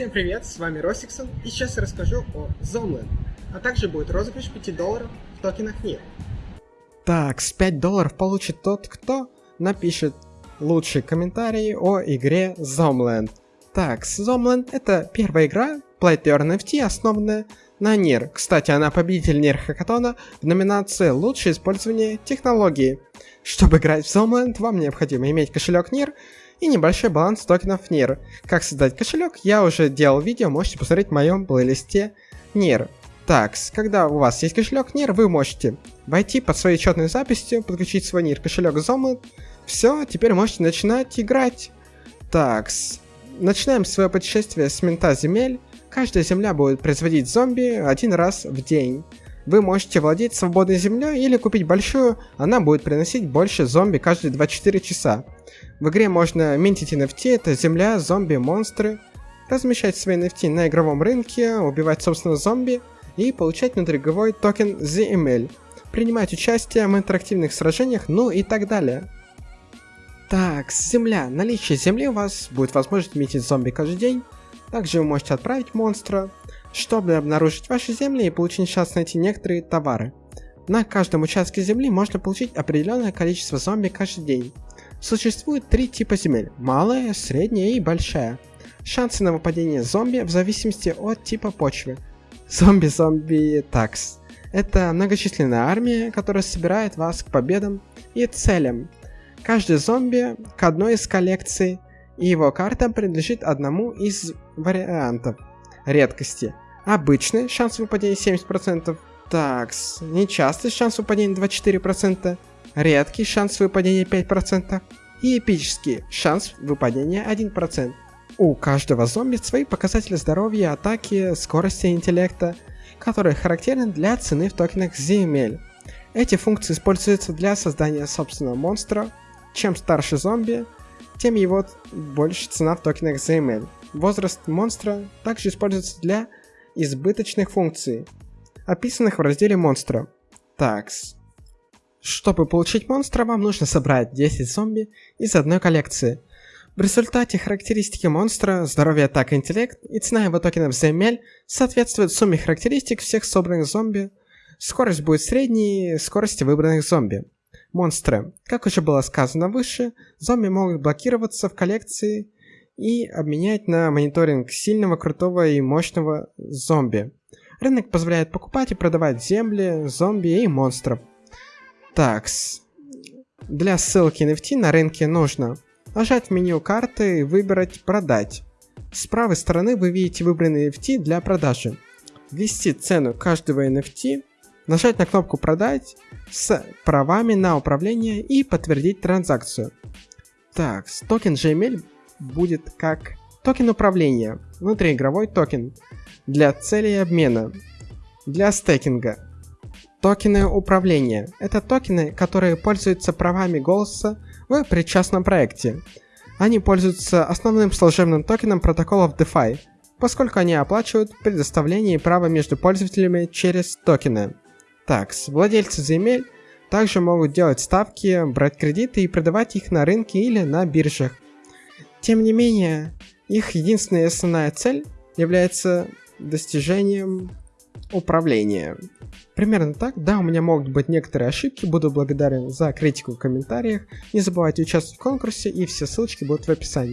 Всем привет, с вами Росиксон, и сейчас я расскажу о Zoneland, а также будет розыгрыш 5 долларов в токенах NIR. Так, с 5 долларов получит тот, кто напишет лучший комментарий о игре Zombland. Так, Zombland это первая игра Play to Earn NFT, основанная на NIR. Кстати, она победитель NIR Хакатона в номинации «Лучшее использование технологии». Чтобы играть в Zombland, вам необходимо иметь кошелек NIR и небольшой баланс токенов NIR. Как создать кошелек, я уже делал видео, можете посмотреть в моем плейлисте NIR. Так, когда у вас есть кошелек NIR, вы можете войти под своей учетной записью, подключить свой NIR кошелек Zombland. Все, теперь можете начинать играть. Так, начинаем свое путешествие с мента земель. Каждая земля будет производить зомби один раз в день. Вы можете владеть свободной землей или купить большую, она будет приносить больше зомби каждые 24 часа. В игре можно минтить NFT, это земля, зомби, монстры, размещать свои NFT на игровом рынке, убивать собственно зомби и получать внутриигровой токен ZML, принимать участие в интерактивных сражениях, ну и так далее. Так, земля. Наличие земли у вас будет возможность метить зомби каждый день. Также вы можете отправить монстра, чтобы обнаружить ваши земли и получить шанс найти некоторые товары. На каждом участке земли можно получить определенное количество зомби каждый день. Существует три типа земель – малая, средняя и большая. Шансы на выпадение зомби в зависимости от типа почвы. Зомби-зомби такс. Это многочисленная армия, которая собирает вас к победам и целям. Каждый зомби к одной из коллекций, и его карта принадлежит одному из вариантов редкости. Обычный шанс выпадения 70%, такс, нечастый шанс выпадения 24%, редкий шанс выпадения 5% и эпический шанс выпадения 1%. У каждого зомби свои показатели здоровья, атаки, скорости интеллекта, которые характерны для цены в токенах ZML. Эти функции используются для создания собственного монстра. Чем старше зомби, тем его больше цена в токенах ZML. Возраст монстра также используется для избыточных функций, описанных в разделе монстра. Такс. Чтобы получить монстра, вам нужно собрать 10 зомби из одной коллекции. В результате характеристики монстра, здоровье, атака, интеллект и цена его токенов ZML соответствуют сумме характеристик всех собранных зомби. Скорость будет средней скорости выбранных зомби. Монстры. Как уже было сказано выше, зомби могут блокироваться в коллекции и обменять на мониторинг сильного, крутого и мощного зомби. Рынок позволяет покупать и продавать земли, зомби и монстров. Такс. Для ссылки NFT на рынке нужно нажать в меню карты и выбрать «Продать». С правой стороны вы видите выбранный NFT для продажи. Ввести цену каждого NFT, нажать на кнопку «Продать» с правами на управление и подтвердить транзакцию. Так, токен GML будет как токен управления, внутриигровой токен, для целей обмена, для стейкинга, Токены управления – это токены, которые пользуются правами голоса в причастном проекте. Они пользуются основным служебным токеном протоколов DeFi, поскольку они оплачивают предоставление права между пользователями через токены. Такс, владельцы земель также могут делать ставки, брать кредиты и продавать их на рынке или на биржах. Тем не менее, их единственная основная цель является достижением управления. Примерно так. Да, у меня могут быть некоторые ошибки. Буду благодарен за критику в комментариях. Не забывайте участвовать в конкурсе и все ссылочки будут в описании.